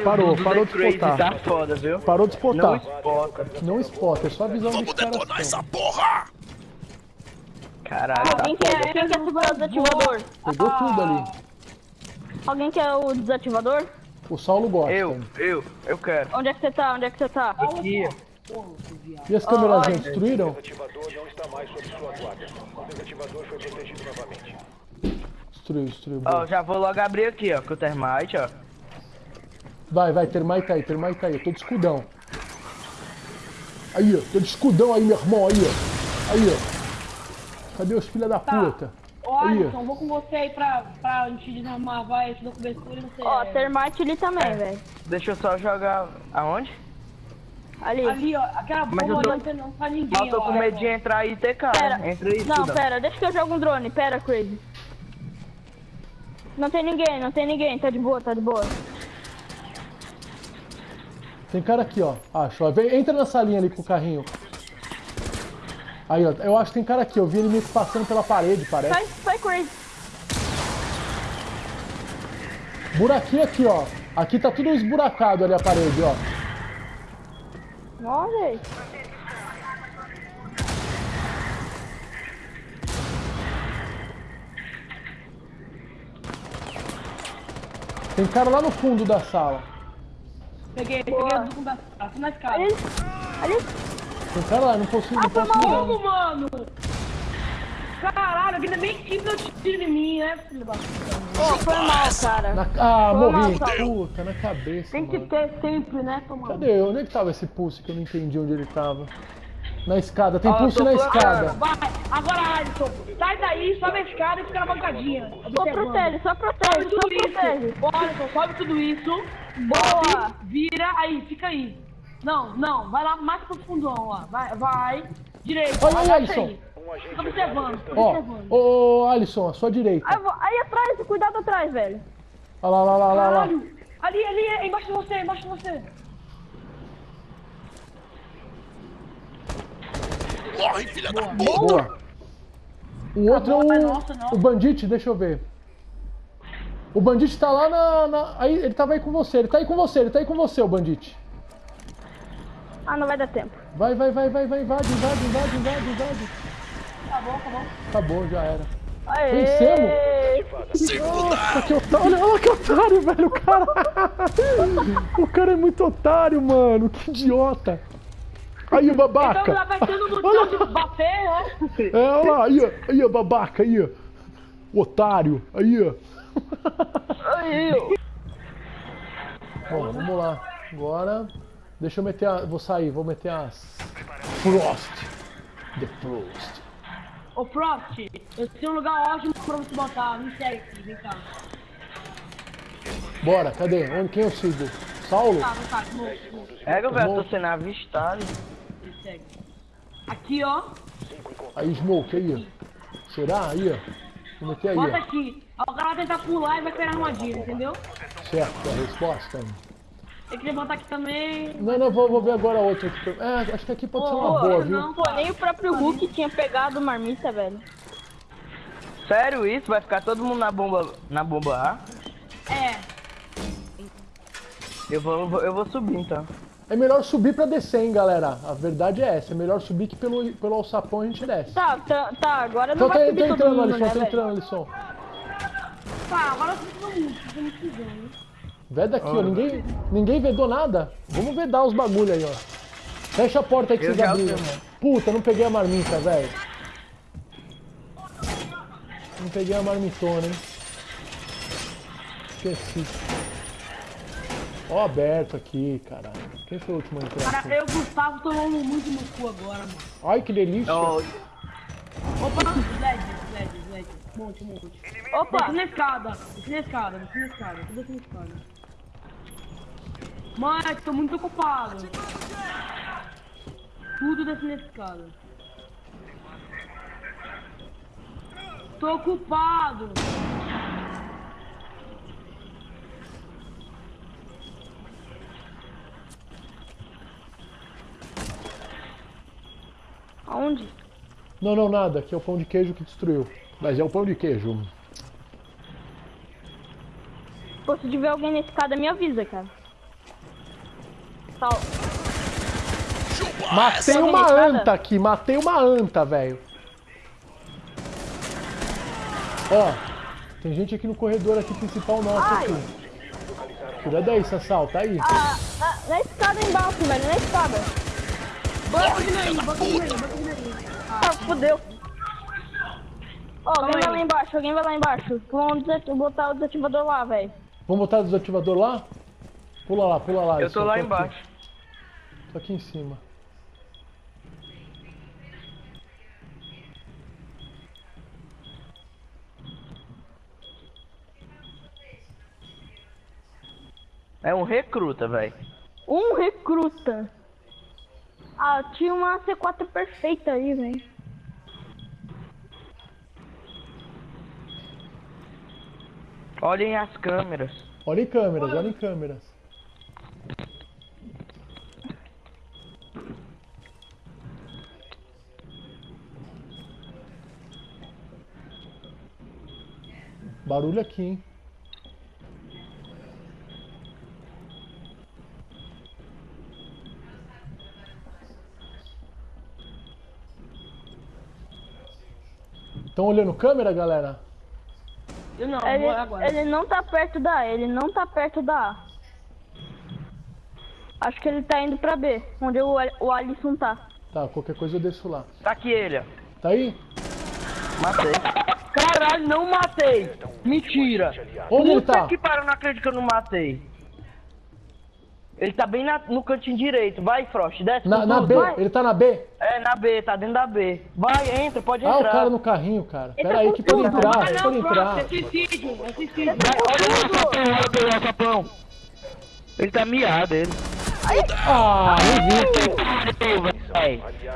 Parou, parou de spotar. Tá foda, viu? Parou de Não spotar. spota. Não spota, é só a visão Vamos caras. detonar essa porra! Caralho, tá Alguém quer, quem quer o desativador? Pegou tudo ali. Alguém quer o desativador? O Saulo gosta. Eu, eu, eu quero. Onde é que você tá? Onde é que você tá? Aqui. E as câmeras Olha. destruíram? Desativador não está mais sob sua guarda. O desativador foi protegido novamente. Destruiu, destruiu. Ó, boa. já vou logo abrir aqui, ó, com o termite, ó. Vai, vai, termite aí, termite aí. Eu tô de escudão. Aí, ó. Tô de escudão aí, meu irmão. Aí, ó. Aí, ó. Cadê os filha da puta? Ó, Aí, ó. Alisson, vou com você aí pra, pra gente desarmar, vai, te dou cobertura e você... Ó, termite ali É. também, velho. Deixa eu só jogar. Aonde? Ali. Ali, ó, aquela Mas bomba tô- não tem não pra ninguém, Mas eu tô ó, com medo de entrar e ter cara. Pera. Entra aí, Não, pera, deixa que eu jogo um drone. Pera, Crazy. Não tem ninguém, não tem ninguém. Tá de boa, tá de boa. Tem cara aqui, ó. Acho. ó. Vem, entra na salinha ali com o carrinho. Aí, ó. Eu acho que tem cara aqui. Eu vi ele meio que passando pela parede, parece. Sai, sai, Crazy. Buraquinho aqui, ó. Aqui tá tudo esburacado ali a parede, ó. Olha. Tem cara lá no fundo da sala. Peguei, Boa. peguei o do da ah, tô na escada. Ali. Ali. Cara lá, não consigo, não foi posso mal. não. Como, mano? Caralho, ainda bem que deu tiro em mim, né, filho da? Pô, foi mal, cara. Na- Ah, Foi morri. mal, Puta, na cabeça, Tem que mano. ter sempre, né, tomando. Cadê eu? Onde é que tava esse pulse que eu não entendi onde ele tava? Na escada. Tem Ó, pulse na escada. Vai, agora, Alisson, sai daí, sobe a escada e fica na bancadinha. Só protege, só Sobe protege, só tudo isso. protege. Ó, Alisson, sobe tudo isso. Boa. Sobe, vira, aí, fica aí. Não, não, vai lá mais pro fundão, ó. Vai, vai. Direito, Olha aí, agacha Alisson. aí. Fica observando, fica Ó, observando. ô, Alisson, à sua direita. Aí, aí atrás, cuidado atrás, velho. Olha lá, lá, lá, lá. Ali, ali, é embaixo de você, embaixo de você. Morre, filha da puta! Boa. O outro Acabou, é o, nossa, o Bandit, deixa eu ver. O Bandit tá lá na, na- Aí, ele tava aí com você, ele tá aí com você, ele tá aí com você, o Bandit. Ah, não vai dar tempo. Vai, vai, vai, vai, vai, invade, invade, invade, invade, invade. Acabou, acabou. Acabou, já era. Aê! Vencemos? Nossa, que otário, olha, olha que otário, velho, o cara. o cara é muito otário, mano, que idiota. Aí, o Então babaca. já vai tendo noção de bater, né? É, olha lá, aí, aí, babaca, aí, ó. Otário, aí, ó. Aí, ó. Bom, vamos lá. Agora, deixa eu meter a... Vou sair, vou meter as... Frost. The Frost. Ô, Frost, eu tenho um lugar ótimo pra você botar. Me segue aqui, vem cá. Bora, cadê? Onde, quem eu sigo? Smoke, É, velho, tô sendo avistado. Aqui, ó. Aí, Smoke, aí, ó. Será? Aí, ó. Vou meter aí, Bota ó. aqui. Aí O cara vai tentar pular e vai cair na armadilha, entendeu? Certo, a resposta. Tem que levantar aqui também. Não, não, vou, vou ver agora outra. aqui. É, acho que aqui pode ser uma boa, viu? não. Pô, nem o próprio Hulk tinha pegado marmita, velho. Sério isso? Vai ficar todo mundo na bomba, na bomba A? É. Eu vou, eu vou subir então. É melhor subir pra descer, hein, galera. A verdade é essa. É melhor subir que pelo, pelo alçapão a gente desce. Tá, tá, tá, agora não Então tá, vai tá subir todo entrando, mundo, Alisson, né, tá velho? entrando, Alisson. Tá, agora eu tô muito, tô muito precisando. Veda aqui, ó. Ninguém, ninguém vedou nada. Vamos vedar os bagulho aí, ó. Fecha a porta aí que Eu vocês já abriram. Puta, não peguei a marmita, velho. Não peguei a marmitona, hein. Esqueci. Ó, aberto aqui, caralho. Quem foi o último a entrar Cara, eu e o Gustavo tomamos muito no cu agora, mano. Ai, que delícia. Ó, Opa, Zed, Zed, Zed. Monte, monte. Opa! Desce na escada, desce na escada, desce na escada, tudo na escada. Mãe, tô muito ocupado. Tudo desce na escada. Tô ocupado. Aonde? Não, não, nada. Aqui é o pão de queijo que destruiu. Mas é o pão de queijo. Pô, se tiver alguém na escada, me avisa, cara. Sal... Matei uma anta aqui, matei uma anta, velho. Ó, tem gente aqui no corredor aqui principal nosso Ai. aqui. Daí, Sassal, tá aí. Ah, na, na escada embaixo, velho, na escada. Banco de nariz, banco de nariz, banco de nariz. Ah, fodeu. Ó, alguém vai lá embaixo, alguém vai lá embaixo. Vamos botar o desativador lá, velho. Vamos botar o desativador lá? Pula lá, pula lá. Eu tô lá aqui. embaixo. Tô aqui em cima. É um recruta, velho. Um recruta. Ah, tinha uma C4 perfeita aí, velho. Olhem as câmeras. Olha em câmeras, olha em câmeras. Barulho aqui, hein? Estão olhando câmera, galera? Eu não, Ele, vou agora. ele não tá perto da A, ele não tá perto da A. Acho que ele tá indo pra B, onde o, o Alisson tá. Tá, qualquer coisa eu desço lá. Tá aqui ele, ó. Tá aí? Matei. Caralho, não matei. Mentira. Onde ele Puta tá? que pariu, não acredito que eu não matei. Ele tá bem na- no cantinho direito. Vai, Frost, desce Na, na. B, Vai. ele tá na B? É, na B, tá dentro da B. Vai, entra, pode Ah, o entrar. cara no carrinho, cara. Ele Pera tá aí que pode entrar, Ah, pode não, entrar. É suicídio, é suicídio. Olha o. Ele tá miado, ele. Ah, nem vi.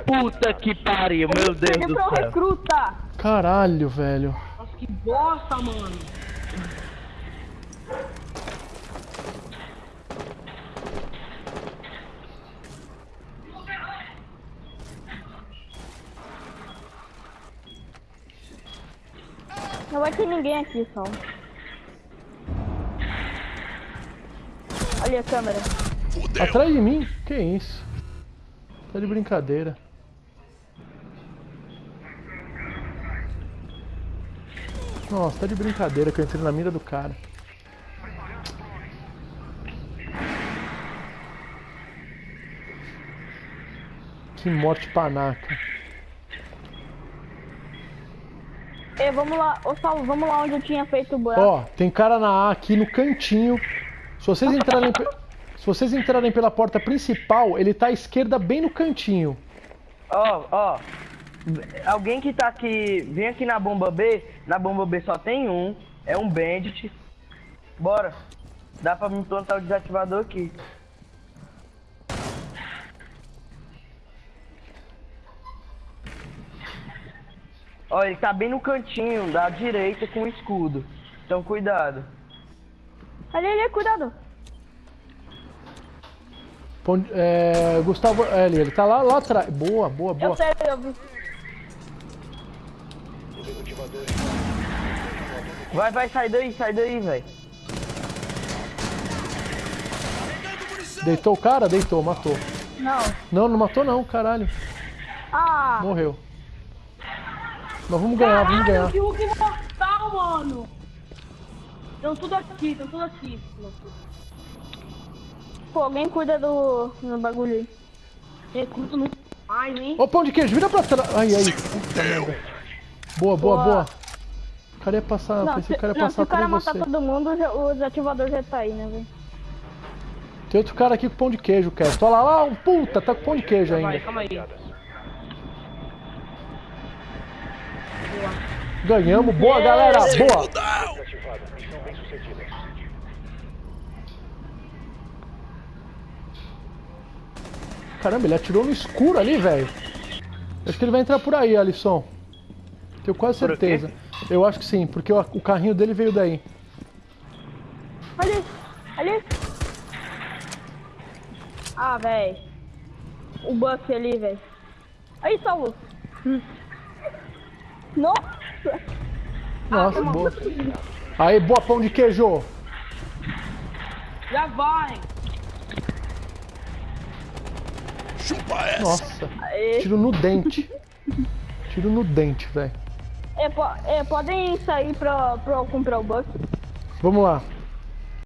Puta que pariu, meu Deus do céu. recruta. Caralho, velho. Nossa, que bosta, mano. Não vai ter ninguém aqui, só. Olha a câmera. Atrás de mim? Que isso? Tá de brincadeira. Nossa, tá de brincadeira que eu entrei na mira do cara. Que morte panaca. Ei, vamos lá, ô Saulo, vamos lá onde eu tinha feito o buraco. Ó, tem cara na A aqui no cantinho. Se vocês entrarem, se vocês entrarem pela porta principal, ele tá à esquerda bem no cantinho. Ó, ó. Alguém que tá aqui, vem aqui na bomba B. Na bomba B só tem um. É um bandit. Bora. Dá pra me plantar o desativador aqui. Ó, ele tá bem no cantinho da direita com o escudo. Então cuidado. Ali, ali, cuidado. É, Gustavo, é, ele, ele tá lá, lá atrás. Boa, boa, boa. Eu sei, eu vi. Vai, vai, sai daí, sai daí, velho. Deitou o cara? Deitou, matou. Não. Não, não matou não, caralho. Ah, Morreu. Nós vamos ganhar, vamos ganhar. Caralho, que Hulk mortal, mano. Estão tudo aqui, estão tudo aqui. pô, alguém cuida do, do bagulho aí. Recruto não mais, hein? Ô, pão de queijo, vira pra trás. Ai, ai. Puta merda. Boa, boa, Boa. boa. O cara ia passar, Não, pensei que se, o cara ia não, se passar o cara matar você. todo mundo, já- o desativador já tá aí, né, velho? Tem outro cara aqui com pão de queijo, Cast. Olha lá, lá, um puta, tá com pão de queijo ainda. calma aí. Ganhamos, boa galera, boa. Caramba, ele atirou no escuro ali, velho. Acho que ele vai entrar por aí, Alisson. Tenho quase certeza. Eu acho que sim, porque o, o carrinho dele veio daí. Ali, ali. Ah, velho. O buff ali, velho. Aí, Saulo. Hum. Nossa. Nossa, boa. Aí, boa pão de queijo. Já vai. Chupa essa. Nossa, Aê. tiro no dente. Tiro no dente, velho. É, po- é, podem sair pra, pra eu comprar o buck. Vamos lá.